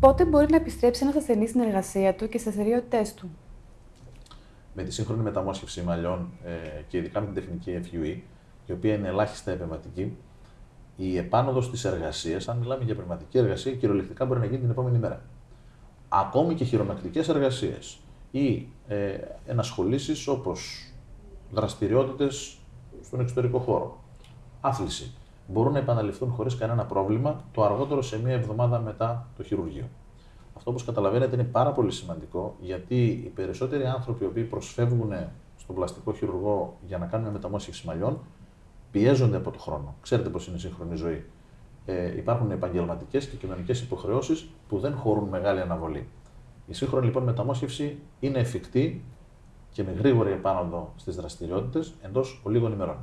Πότε μπορεί να επιστρέψει ένας ασθενής στην εργασία του και στις δραστηριότητέ του; Με τη σύγχρονη μεταμόσχευση μαλλιών ε, και ειδικά με την τεχνική FUE, η οποία είναι ελάχιστα επεμβατική, η επάνωδος της εργασίας, αν μιλάμε για πνευματική εργασία, κυριολεκτικά μπορεί να γίνει την επόμενη μέρα. Ακόμη και χειρονακτικέ εργασίες ή ε, ενασχολήσεις όπως δραστηριότητες στον εξωτερικό χώρο, άθληση, μπορούν να επαναληφθούν χωρίς κανένα πρόβλημα το αργότερο σε μία εβδομάδα μετά το χειρουργείο. Αυτό, όπως καταλαβαίνετε, είναι πάρα πολύ σημαντικό γιατί οι περισσότεροι άνθρωποι οι οποίοι προσφεύγουν στον πλαστικό χειρουργό για να κάνουν μεταμόσχευση μαλλιών πιέζονται από το χρόνο. Ξέρετε πώς είναι η σύγχρονη ζωή. Ε, υπάρχουν επαγγελματικές και κοινωνικές υποχρεώσεις που δεν χωρούν μεγάλη αναβολή. Η σύγχρονη λοιπόν μεταμόσχευση είναι εφικτή και με γρήγορη επάνωδο στις δραστηριότητες εντός λίγων ημερών.